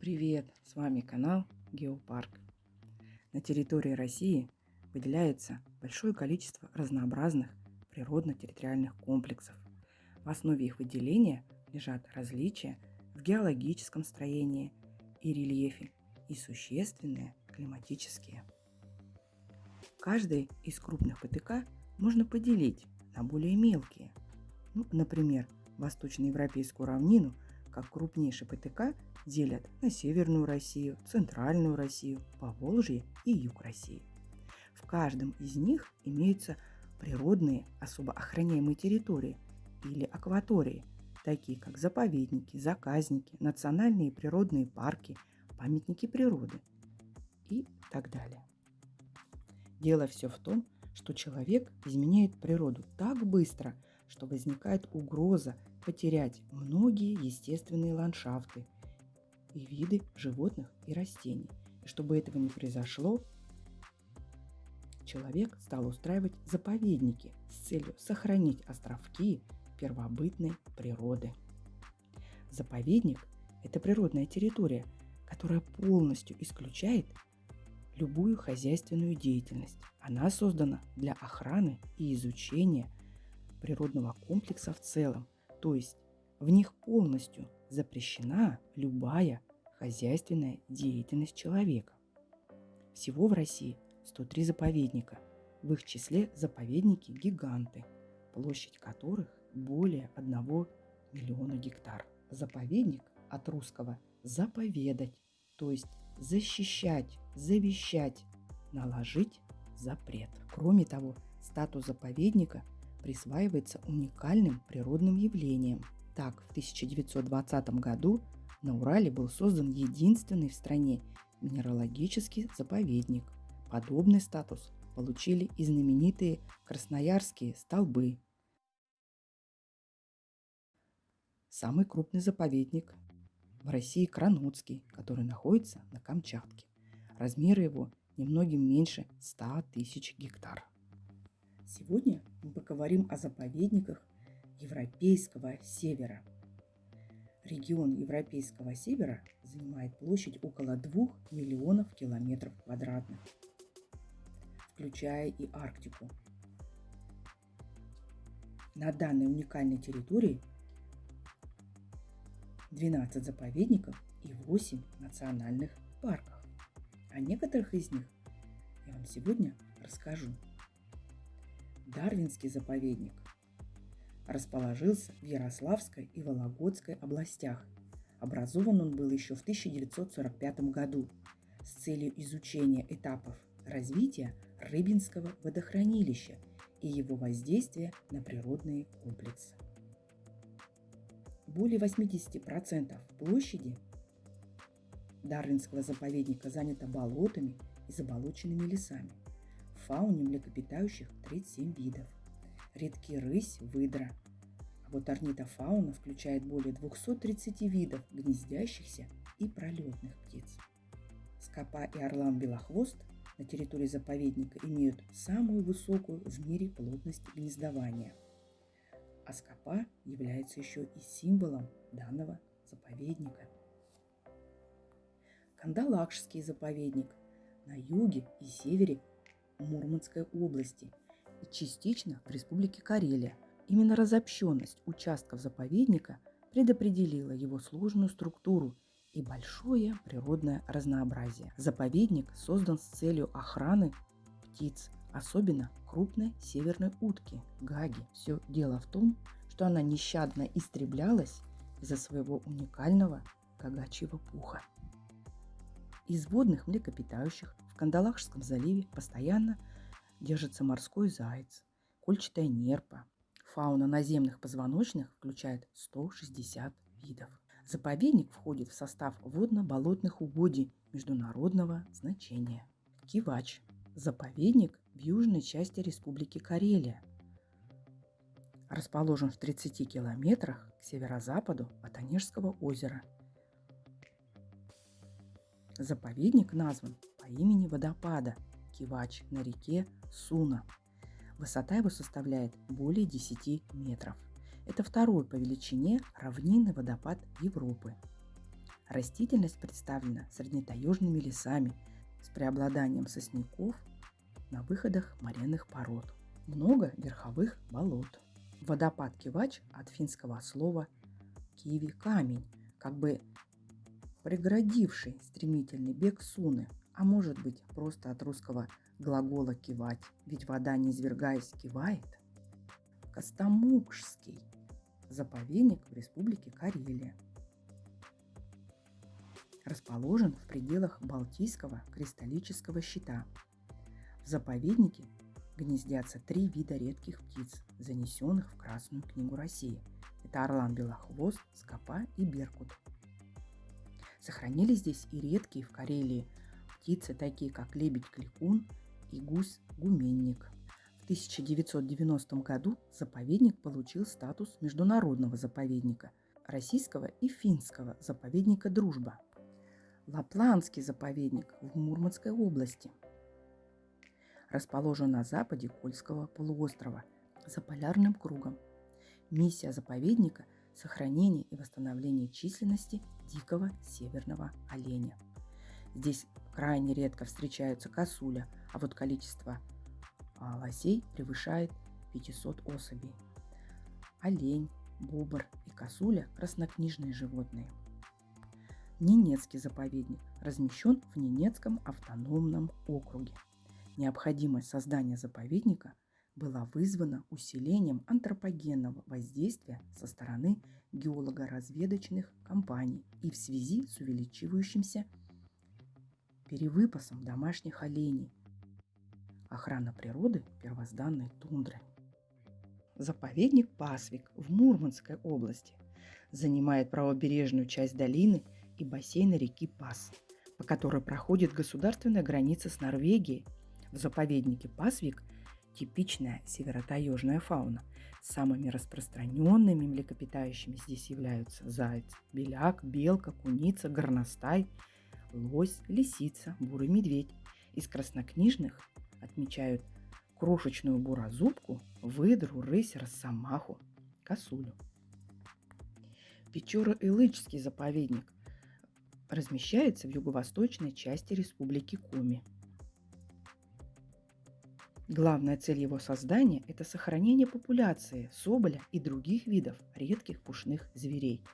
Привет! С вами канал Геопарк. На территории России выделяется большое количество разнообразных природно-территориальных комплексов. В основе их выделения лежат различия в геологическом строении и рельефе и существенные климатические. Каждый из крупных ПТК можно поделить на более мелкие. Ну, например, восточноевропейскую равнину как крупнейший ПТК делят на Северную Россию, Центральную Россию, Поволжье и Юг России. В каждом из них имеются природные особо охраняемые территории или акватории, такие как заповедники, заказники, национальные природные парки, памятники природы и так далее. Дело все в том, что человек изменяет природу так быстро, что возникает угроза потерять многие естественные ландшафты и виды животных и растений. И чтобы этого не произошло, человек стал устраивать заповедники с целью сохранить островки первобытной природы. Заповедник – это природная территория, которая полностью исключает любую хозяйственную деятельность. Она создана для охраны и изучения природного комплекса в целом, то есть в них полностью запрещена любая хозяйственная деятельность человека. Всего в России 103 заповедника, в их числе заповедники-гиганты, площадь которых более 1 миллиона гектар. Заповедник от русского «заповедать», то есть защищать, завещать, наложить запрет. Кроме того, статус заповедника присваивается уникальным природным явлениям. Так, в 1920 году на Урале был создан единственный в стране минералогический заповедник. Подобный статус получили и знаменитые красноярские столбы. Самый крупный заповедник в России Кранутский, который находится на Камчатке. Размеры его немногим меньше 100 тысяч гектар. Сегодня мы поговорим о заповедниках Европейского севера. Регион Европейского севера занимает площадь около 2 миллионов километров квадратных, включая и Арктику. На данной уникальной территории 12 заповедников и 8 национальных парков. О некоторых из них я вам сегодня расскажу. Дарвинский заповедник расположился в Ярославской и Вологодской областях. Образован он был еще в 1945 году с целью изучения этапов развития Рыбинского водохранилища и его воздействия на природные комплексы. Более 80% площади Дарвинского заповедника занято болотами и заболоченными лесами. Фауне млекопитающих 37 видов. Редки рысь, выдра. А вот орнитофауна включает более 230 видов гнездящихся и пролетных птиц. Скопа и орлан белохвост на территории заповедника имеют самую высокую в мире плотность гнездования – а скопа является еще и символом данного заповедника. Кандалакшский заповедник на юге и севере Мурманской области и частично в Республике Карелия. Именно разобщенность участков заповедника предопределила его сложную структуру и большое природное разнообразие. Заповедник создан с целью охраны птиц, особенно крупной северной утки – гаги. Все дело в том, что она нещадно истреблялась из-за своего уникального гагачьего пуха. Из водных млекопитающих Кандалакшском заливе постоянно держится морской заяц, кольчатая нерпа. Фауна наземных позвоночных включает 160 видов. Заповедник входит в состав водно-болотных угодий международного значения. Кивач – заповедник в южной части Республики Карелия. Расположен в 30 километрах к северо-западу от Онежского озера. Заповедник назван имени водопада Кивач на реке Суна. Высота его составляет более 10 метров. Это второй по величине равнинный водопад Европы. Растительность представлена среднетаежными лесами с преобладанием сосняков на выходах моренных пород. Много верховых болот. Водопад Кивач от финского слова киви – камень, как бы преградивший стремительный бег Суны, а может быть просто от русского глагола кивать, ведь вода, не извергаясь, кивает. Костомукшский заповедник в республике Карелия. Расположен в пределах Балтийского кристаллического щита. В заповеднике гнездятся три вида редких птиц, занесенных в Красную книгу России. Это орлан белохвост, скопа и беркут. Сохранились здесь и редкие в Карелии птицы, такие как лебедь-кликун и гусь-гуменник. В 1990 году заповедник получил статус международного заповедника российского и финского заповедника «Дружба». Лапландский заповедник в Мурманской области расположен на западе Кольского полуострова за полярным кругом. Миссия заповедника – сохранение и восстановление численности дикого северного оленя. Здесь крайне редко встречаются косуля, а вот количество а, лосей превышает 500 особей. Олень, бобр и косуля – краснокнижные животные. Ненецкий заповедник размещен в Ненецком автономном округе. Необходимость создания заповедника была вызвана усилением антропогенного воздействия со стороны геолого-разведочных компаний и в связи с увеличивающимся перевыпасом домашних оленей, охрана природы первозданной тундры. Заповедник Пасвик в Мурманской области занимает правобережную часть долины и бассейна реки Пас, по которой проходит государственная граница с Норвегией. В заповеднике Пасвик типичная северотаежная фауна. Самыми распространенными млекопитающими здесь являются заяц, беляк, белка, куница, горностай – лось, лисица, бурый медведь. Из краснокнижных отмечают крошечную буразубку, выдру, рысь, росомаху, косулю. Печора-Илычский заповедник размещается в юго-восточной части республики Коми. Главная цель его создания – это сохранение популяции соболя и других видов редких пушных зверей –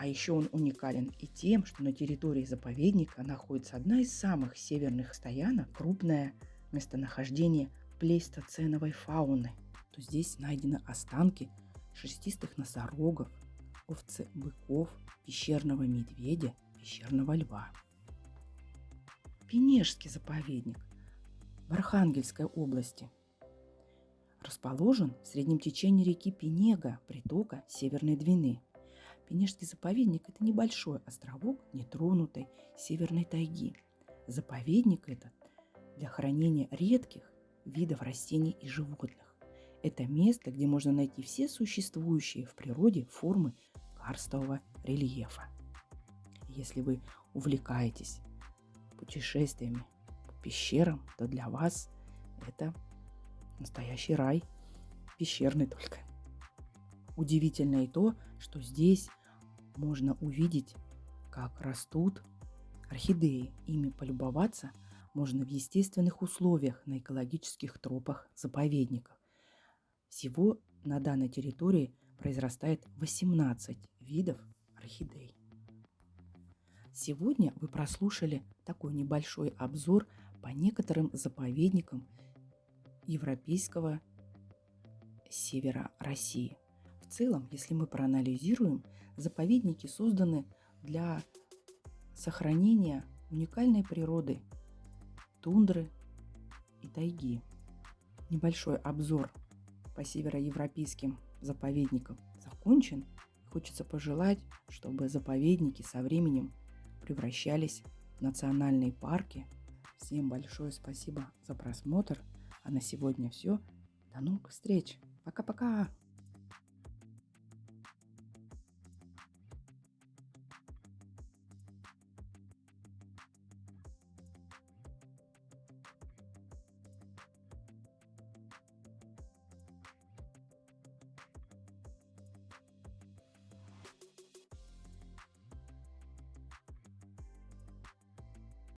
а еще он уникален и тем, что на территории заповедника находится одна из самых северных стоянок, крупное местонахождение плейстоценовой фауны. То здесь найдены останки шерстистых носорогов, овцы быков, пещерного медведя, пещерного льва. Пенежский заповедник в Архангельской области расположен в среднем течении реки Пенега, притока Северной Двины – Пенежский заповедник – это небольшой островок нетронутой северной тайги. Заповедник этот для хранения редких видов растений и животных. Это место, где можно найти все существующие в природе формы карстового рельефа. Если вы увлекаетесь путешествиями по пещерам, то для вас это настоящий рай, пещерный только. Удивительно и то, что здесь можно увидеть, как растут орхидеи. Ими полюбоваться можно в естественных условиях на экологических тропах заповедников. Всего на данной территории произрастает 18 видов орхидей. Сегодня вы прослушали такой небольшой обзор по некоторым заповедникам европейского севера России – целом, если мы проанализируем, заповедники созданы для сохранения уникальной природы, тундры и тайги. Небольшой обзор по североевропейским заповедникам закончен. Хочется пожелать, чтобы заповедники со временем превращались в национальные парки. Всем большое спасибо за просмотр. А на сегодня все. До новых встреч. Пока-пока.